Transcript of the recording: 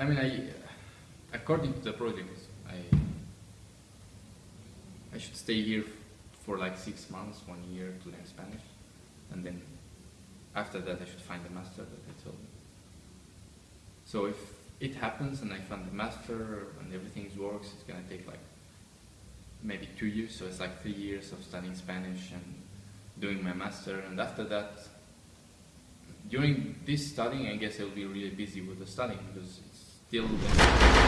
I mean, I, uh, according to the project, I, I should stay here for like six months, one year to learn Spanish, and then after that I should find the master that I told. So if it happens and I find the master and everything works, it's gonna take like maybe two years, so it's like three years of studying Spanish and doing my master, and after that, during this studying, I guess I'll be really busy with the studying because it's pelo bem.